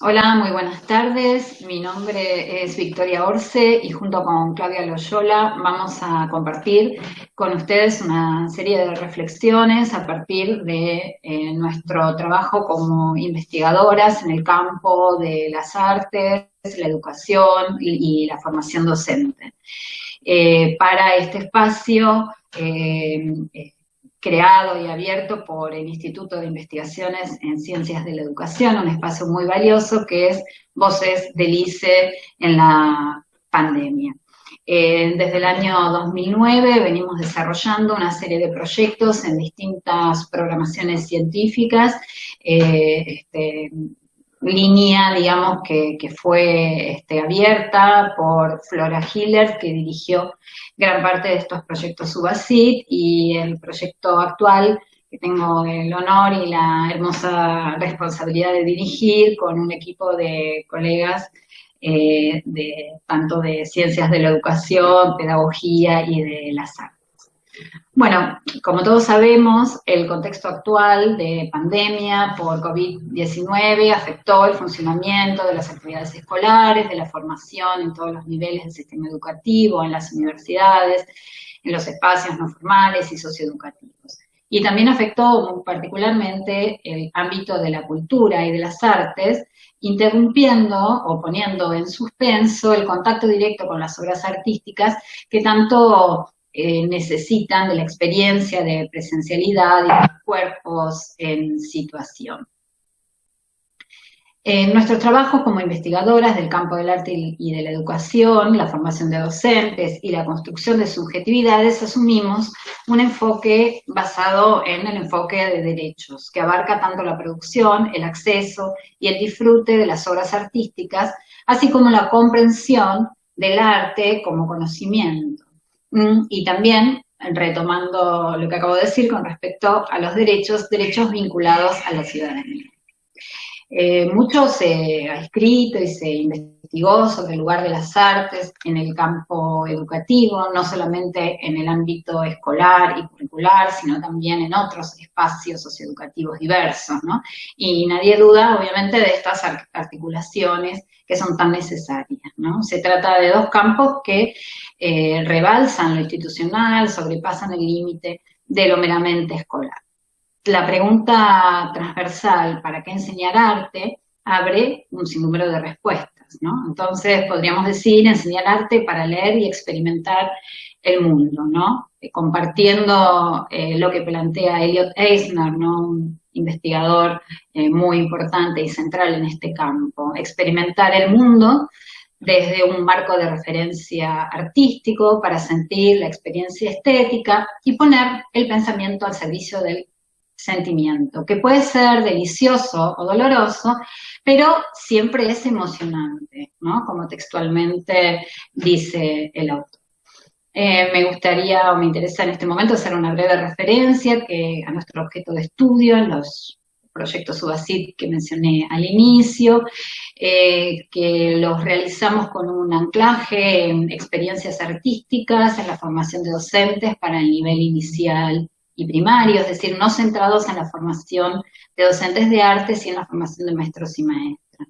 Hola, muy buenas tardes. Mi nombre es Victoria Orce y junto con Claudia Loyola vamos a compartir con ustedes una serie de reflexiones a partir de eh, nuestro trabajo como investigadoras en el campo de las artes, la educación y, la formación docente. Eh, para este espacio eh, creado y abierto por el Instituto de Investigaciones en Ciencias de la Educación, un espacio muy valioso que es Voces del ICE en la pandemia. Eh, desde el año 2009 venimos desarrollando una serie de proyectos en distintas programaciones científicas, eh, este, línea, digamos, que, fue este, abierta por Flora Hiller, que dirigió gran parte de estos proyectos Subacid, y el proyecto actual que tengo el honor y la hermosa responsabilidad de dirigir con un equipo de colegas eh, de tanto de ciencias de la educación, pedagogía y de las artes. Bueno, como todos sabemos, el contexto actual de pandemia por COVID-19 afectó el funcionamiento de las actividades escolares, de la formación en todos los niveles del sistema educativo, en las universidades, en los espacios no formales y socioeducativos. Y también afectó particularmente el ámbito de la cultura y de las artes, interrumpiendo o poniendo en suspenso el contacto directo con las obras artísticas que tanto eh, necesitan de la experiencia de presencialidad y de cuerpos en situación. En nuestro trabajo como investigadoras del campo del arte y de la educación, la formación de docentes y la construcción de subjetividades, asumimos un enfoque basado en el enfoque de derechos, que abarca tanto la producción, el acceso y el disfrute de las obras artísticas, así como la comprensión del arte como conocimiento. Mm, y también, retomando lo que acabo de decir con respecto a los derechos, derechos vinculados a la ciudadanía. Eh, mucho se ha escrito y se investigó sobre el lugar de las artes en el campo educativo, no solamente en el ámbito escolar y curricular, sino también en otros espacios socioeducativos diversos, ¿no? Y nadie duda, obviamente, de estas articulaciones que son tan necesarias. Se trata de dos campos que eh, rebalsan lo institucional, sobrepasan el límite de lo meramente escolar. La pregunta transversal, ¿para qué enseñar arte?, abre un sinnúmero de respuestas, ¿no? Entonces, podríamos decir, enseñar arte para leer y experimentar el mundo, ¿no? Eh, compartiendo eh, lo que plantea Elliot Eisner, ¿no? Un investigador muy importante y central en este campo. Experimentar el mundo desde un marco de referencia artístico para sentir la experiencia estética y poner el pensamiento al servicio del sentimiento, que puede ser delicioso o doloroso, pero siempre es emocionante, ¿no? Como textualmente dice el autor. Eh, me gustaría o me interesa en este momento hacer una breve referencia que, a nuestro objeto de estudio en los proyecto Subacid que mencioné al inicio, eh, que los realizamos con un anclaje en experiencias artísticas, en la formación de docentes para el nivel inicial y primario, es decir, no centrados en la formación de docentes de arte, sino en la formación de maestros y maestras.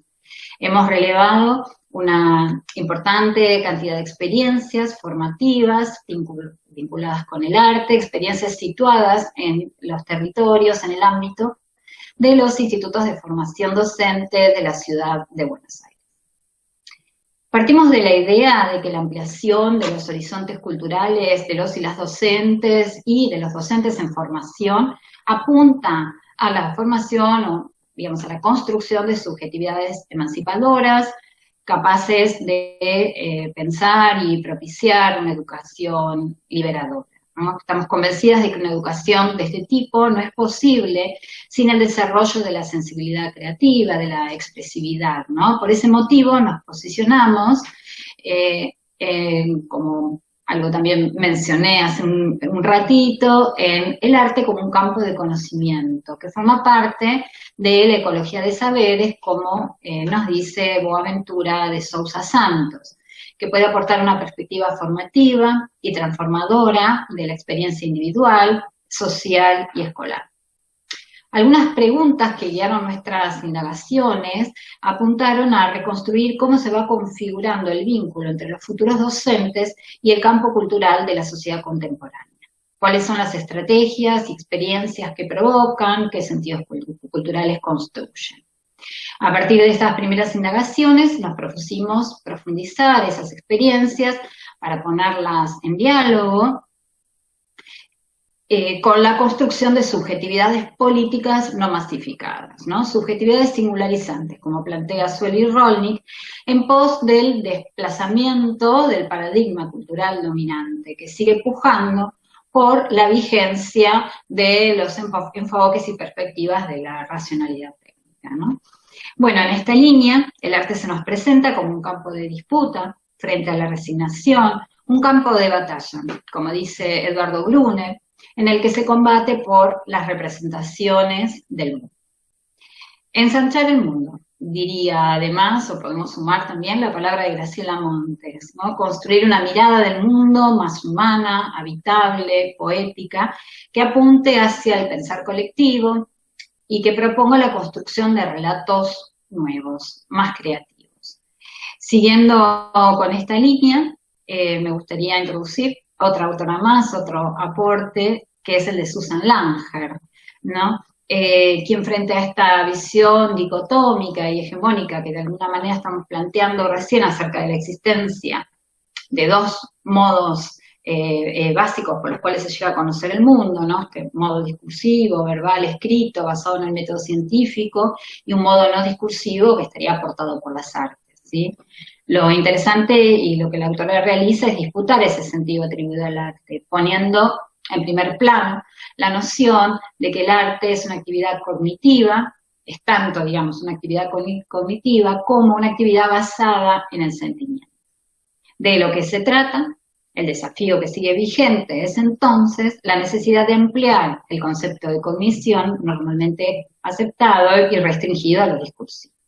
Hemos relevado una importante cantidad de experiencias formativas vinculadas con el arte, experiencias situadas en los territorios, en el ámbito de los institutos de formación docente de la ciudad de Buenos Aires. Partimos de la idea de que la ampliación de los horizontes culturales de los y las docentes y de los docentes en formación apunta a la formación o, digamos, a la construcción de subjetividades emancipadoras, capaces de eh, pensar y propiciar una educación liberadora. Estamos convencidas de que una educación de este tipo no es posible sin el desarrollo de la sensibilidad creativa, de la expresividad, ¿no? Por ese motivo nos posicionamos eh, como algo también mencioné hace un, ratito, en el arte como un campo de conocimiento, que forma parte de la ecología de saberes, como eh, nos dice Boaventura de Sousa Santos que puede aportar una perspectiva formativa y transformadora de la experiencia individual, social y escolar. Algunas preguntas que guiaron nuestras indagaciones apuntaron a reconstruir cómo se va configurando el vínculo entre los futuros docentes y el campo cultural de la sociedad contemporánea. Cuáles son las estrategias y experiencias que provocan, qué sentidos culturales construyen. A partir de estas primeras indagaciones nos propusimos profundizar esas experiencias para ponerlas en diálogo eh, con la construcción de subjetividades políticas no masificadas, ¿no? subjetividades singularizantes, como plantea Sueli Rolnik, en pos del desplazamiento del paradigma cultural dominante, que sigue pujando por la vigencia de los enfoques y perspectivas de la racionalidad Bueno, en esta línea, el arte se nos presenta como un campo de disputa frente a la resignación, un campo de batalla, como dice Eduardo Brune, en el que se combate por las representaciones del mundo. Ensanchar el mundo, diría además, o podemos sumar también la palabra de Graciela Montes, ¿no? construir una mirada del mundo más humana, habitable, poética, que apunte hacia el pensar colectivo y que proponga la construcción de relatos nuevos, más creativos. Siguiendo con esta línea, eh, me gustaría introducir otra autora más, otro aporte, que es el de Susan Langer, ¿no? Eh, quien frente a esta visión dicotómica y hegemónica que de alguna manera estamos planteando recién acerca de la existencia de dos modos eh, eh, básicos por los cuales se llega a conocer el mundo, ¿no? Este modo discursivo, verbal, escrito, basado en el método científico, y un modo no discursivo que estaría aportado por las artes, ¿sí? Lo interesante y lo que la autora realiza es disputar ese sentido atribuido al arte, poniendo en primer plano la noción de que el arte es una actividad cognitiva, es tanto, digamos, una actividad cognitiva como una actividad basada en el sentimiento. De lo que se trata, el desafío que sigue vigente es entonces la necesidad de emplear el concepto de cognición normalmente aceptado y restringido a lo discursivo.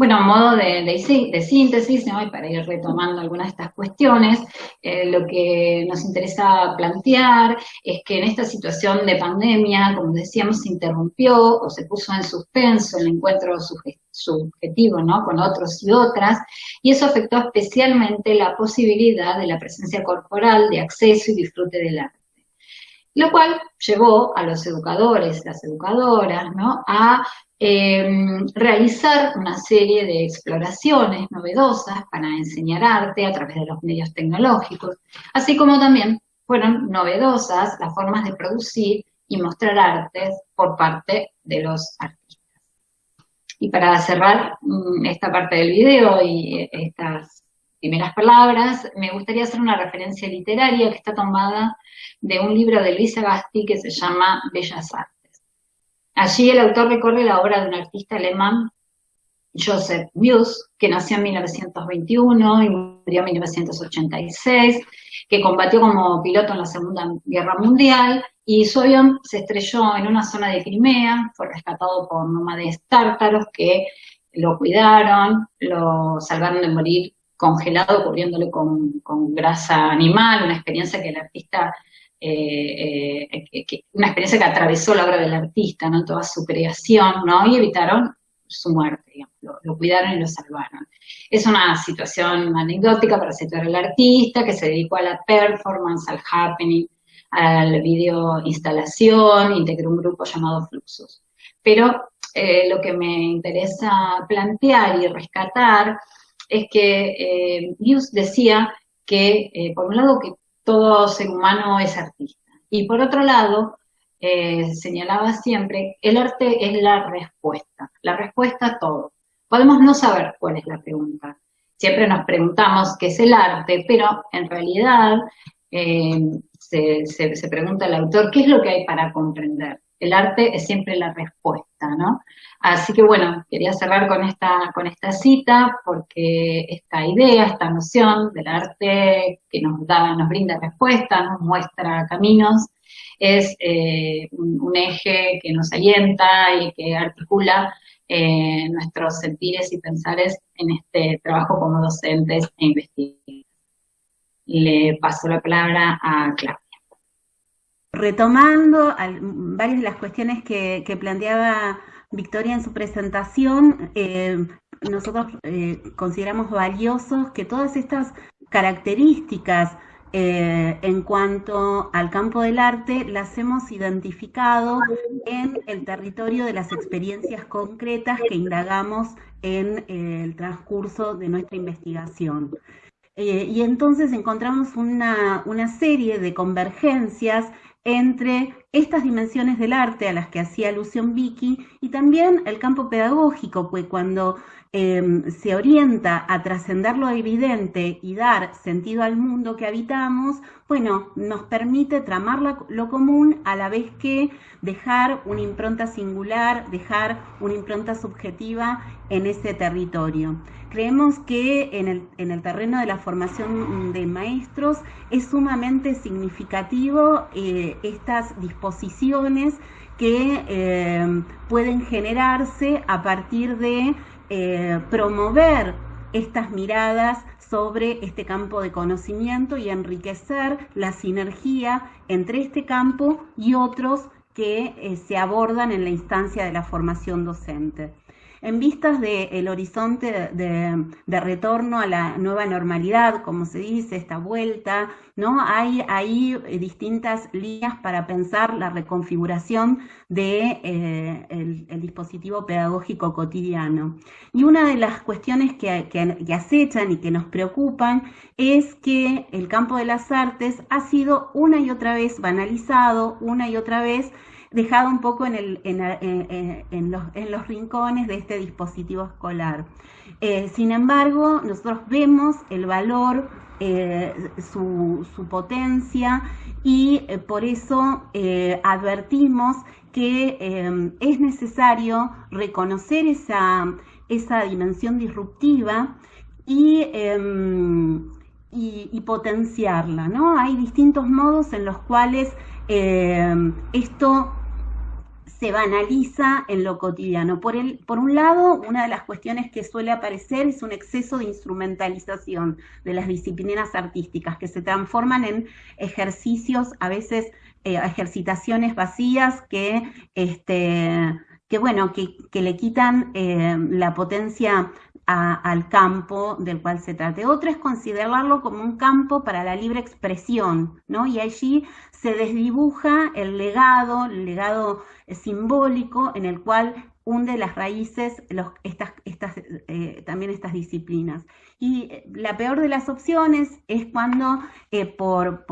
Bueno, a modo de, síntesis, y para ir retomando algunas de estas cuestiones, eh, lo que nos interesa plantear es que en esta situación de pandemia, como decíamos, se interrumpió o se puso en suspenso el encuentro subjetivo ¿no? con otros y otras, y eso afectó especialmente la posibilidad de la presencia corporal, de acceso y disfrute del arte lo cual llevó a los educadores, las educadoras, ¿no? a Em, realizar una serie de exploraciones novedosas para enseñar arte a través de los medios tecnológicos, así como también fueron novedosas las formas de producir y mostrar artes por parte de los artistas. Y para cerrar mm, esta parte del video y eh, estas primeras palabras, me gustaría hacer una referencia literaria que está tomada de un libro de Luisa Gasti que se llama Bellas Artes. Allí el autor recorre la obra de un artista alemán, Joseph Muse, que nació en 1921 y murió en 1986, que combatió como piloto en la Segunda Guerra Mundial y su avión se estrelló en una zona de Crimea, fue rescatado por nómades tártaros que lo cuidaron, lo salvaron de morir congelado, cubriéndole con, grasa animal, una experiencia que el artista eh, eh, una experiencia que atravesó la obra del artista, ¿no? Toda su creación, ¿no? Y evitaron su muerte, digamos, lo, cuidaron y lo salvaron. Es una situación anecdótica para situar al artista que se dedicó a la performance, al happening, al video instalación, integró un grupo llamado Fluxus. Pero eh, lo que me interesa plantear y rescatar es que eh, decía que, por un lado, que todo ser humano es artista. Y por otro lado, eh, señalaba siempre, el arte es la respuesta, la respuesta a todo. Podemos no saber cuál es la pregunta. Siempre nos preguntamos qué es el arte, pero en realidad eh, se, se, pregunta el autor, ¿qué es lo que hay para comprender? El arte es siempre la respuesta, ¿no? Así que bueno, quería cerrar con esta, con esta cita porque esta idea, esta noción del arte que nos da, nos brinda respuestas, nos muestra caminos, es eh, un, eje que nos alienta y que articula eh, nuestros sentires y pensares en este trabajo como docentes e investigadores. Le paso la palabra a Claudia. Retomando varias de las cuestiones que, planteaba Victoria en su presentación, eh, nosotros eh, consideramos valiosos que todas estas características eh, en cuanto al campo del arte las hemos identificado en el territorio de las experiencias concretas que indagamos en el transcurso de nuestra investigación. y entonces encontramos una, una serie de convergencias entre estas dimensiones del arte a las que hacía alusión Vicky y también el campo pedagógico, pues cuando em, se orienta a trascender lo evidente y dar sentido al mundo que habitamos, bueno, nos permite tramar lo común a la vez que dejar una impronta singular, dejar una impronta subjetiva en ese territorio. Creemos que en el, en el terreno de la formación de maestros es sumamente significativo eh, estas disposiciones que eh, pueden generarse a partir de eh, promover estas miradas sobre este campo de conocimiento y enriquecer la sinergia entre este campo y otros que se abordan en la instancia de la formación docente en vistas del horizonte de, retorno a la nueva normalidad, como se dice, esta vuelta, ¿no? Hay ahí distintas líneas para pensar la reconfiguración del de, eh, dispositivo pedagógico cotidiano. Y una de las cuestiones que, que acechan y que nos preocupan es que el campo de las artes ha sido una y otra vez banalizado, una y otra vez dejado un poco en, el, en, los, rincones de este dispositivo escolar. Eh, sin embargo, nosotros vemos el valor, eh, su, potencia y eh, por eso advertimos que es necesario reconocer esa, esa dimensión disruptiva y, y, potenciarla. ¿no? Hay distintos modos en los cuales esto se banaliza en lo cotidiano. Por, el, por un lado, una de las cuestiones que suele aparecer es un exceso de instrumentalización de las disciplinas artísticas que se transforman en ejercicios, a veces eh, ejercitaciones vacías que, este, que bueno, que, le quitan eh, la potencia al campo del cual se trate. Otro es considerarlo como un campo para la libre expresión, ¿no? Y allí se desdibuja el legado, el legado simbólico en el cual hunde las raíces estas, eh, también estas disciplinas. Y eh, la peor de las opciones es cuando eh, por,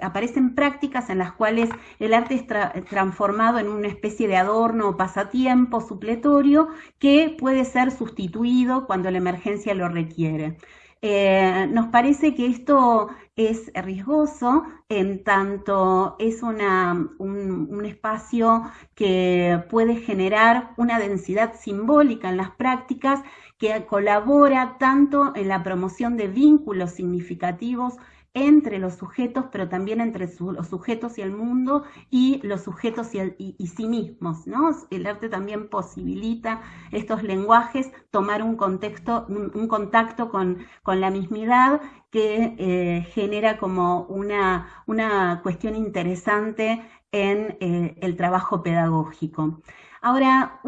aparecen prácticas en las cuales el arte es transformado en una especie de adorno o pasatiempo supletorio que puede ser sustituido cuando la emergencia lo requiere. Eh, nos parece que esto es riesgoso en tanto es una, un, espacio que puede generar una densidad simbólica en las prácticas que colabora tanto en la promoción de vínculos significativos entre los sujetos, pero también entre los sujetos y el mundo y los sujetos y, sí mismos. ¿no? El arte también posibilita estos lenguajes tomar un contexto, un, contacto con, la mismidad que eh, genera como una, una, cuestión interesante en eh, el trabajo pedagógico. Ahora,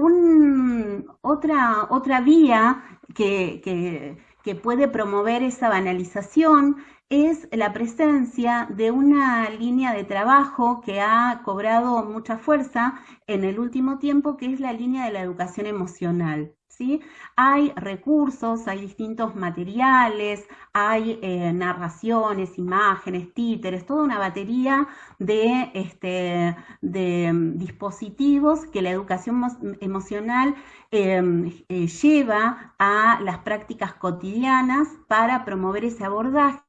otra, otra vía que puede promover esa banalización es la presencia de una línea de trabajo que ha cobrado mucha fuerza en el último tiempo, que es la línea de la educación emocional. ¿Sí? Hay recursos, hay distintos materiales, hay eh, narraciones, imágenes, títeres, toda una batería de, este, mm, dispositivos que la educación emocional em, eh, lleva a las prácticas cotidianas para promover ese abordaje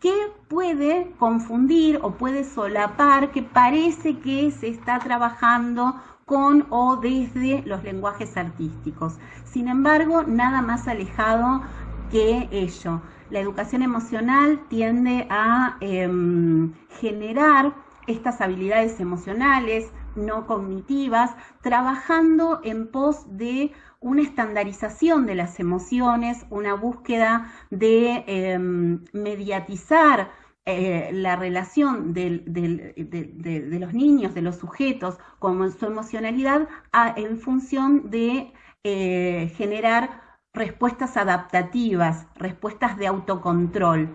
que puede confundir o puede solapar que parece que se está trabajando con o desde los lenguajes artísticos. Sin embargo, nada más alejado que ello. La educación emocional tiende a em, generar estas habilidades emocionales no cognitivas, trabajando en pos de una estandarización de las emociones, una búsqueda de em, mediatizar eh, la relación de, los niños, de los sujetos, con su emocionalidad en función de eh, generar respuestas adaptativas, respuestas de autocontrol.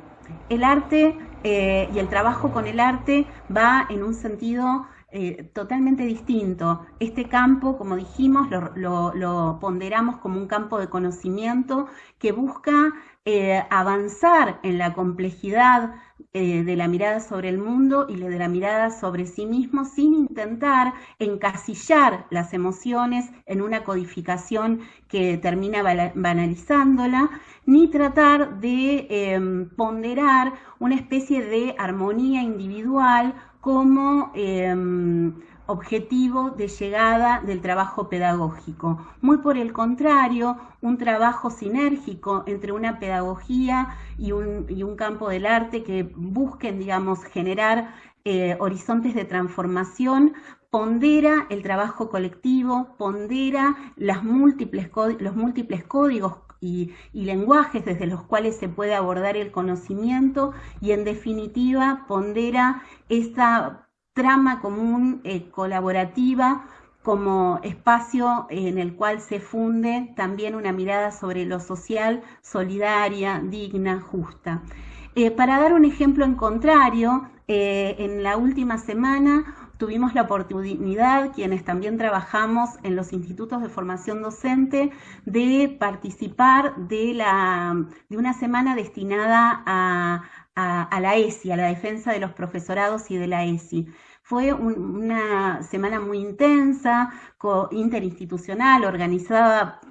El arte eh, y el trabajo con el arte va en un sentido eh, totalmente distinto. Este campo, como dijimos, lo, ponderamos como un campo de conocimiento que busca eh, avanzar en la complejidad eh, de la mirada sobre el mundo y de la mirada sobre sí mismo sin intentar encasillar las emociones en una codificación que termina banalizándola, ni tratar de em, ponderar una especie de armonía individual como em, objetivo de llegada del trabajo pedagógico. Muy por el contrario, un trabajo sinérgico entre una pedagogía y un, campo del arte que busquen, digamos, generar eh, horizontes de transformación, pondera el trabajo colectivo, pondera las múltiples, los múltiples códigos y, lenguajes desde los cuales se puede abordar el conocimiento y en definitiva pondera esa trama común eh, colaborativa como espacio en el cual se funde también una mirada sobre lo social, solidaria, digna, justa. Eh, para dar un ejemplo en contrario, eh, en la última semana tuvimos la oportunidad, quienes también trabajamos en los institutos de formación docente, de participar de, la, de una semana destinada a, la ESI, a la defensa de los profesorados y de la ESI. Fue una semana muy intensa, interinstitucional, organizada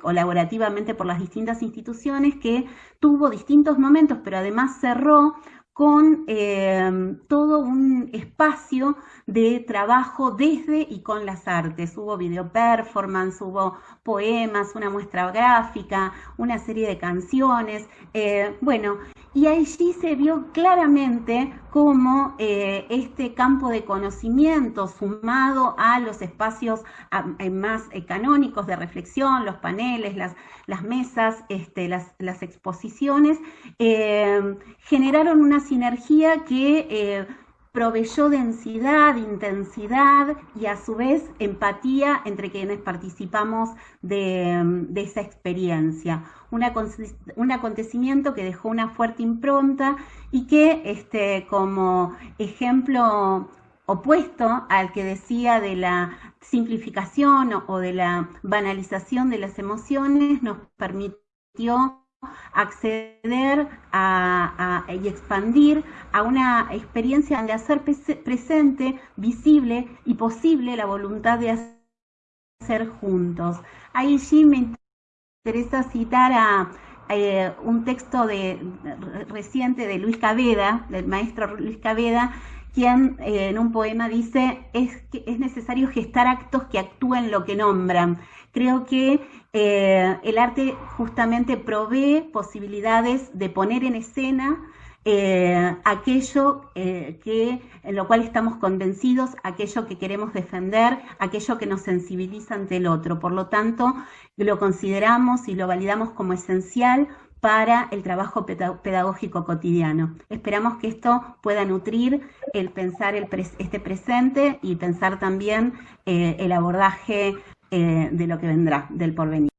colaborativamente por las distintas instituciones, que tuvo distintos momentos, pero además cerró con eh, todo un espacio de trabajo desde y con las artes. Hubo video performance, hubo poemas, una muestra gráfica, una serie de canciones. Eh, bueno, y allí se vio claramente cómo eh, este campo de conocimiento sumado a los espacios más canónicos de reflexión, los paneles, las, las mesas, este, las, las, exposiciones, generaron una sinergia que proveyó densidad, intensidad y a su vez empatía entre quienes participamos de, esa experiencia. Un, acontecimiento que dejó una fuerte impronta y que este, como ejemplo opuesto al que decía de la simplificación o de la banalización de las emociones, nos permitió acceder y expandir a una experiencia de hacer presente, visible y posible la voluntad de hacer juntos. Ahí sí me interesa citar a, eh, un texto de, reciente de Luis Caveda, del maestro Luis Caveda, quien eh, en un poema dice, es, que es necesario gestar actos que actúen lo que nombran. Creo que eh, el arte justamente provee posibilidades de poner en escena eh, aquello que, en lo cual estamos convencidos, aquello que queremos defender, aquello que nos sensibiliza ante el otro. Por lo tanto, lo consideramos y lo validamos como esencial para el trabajo pedagógico cotidiano. Esperamos que esto pueda nutrir el pensar este presente y pensar también eh, el abordaje eh, de lo que vendrá, del porvenir.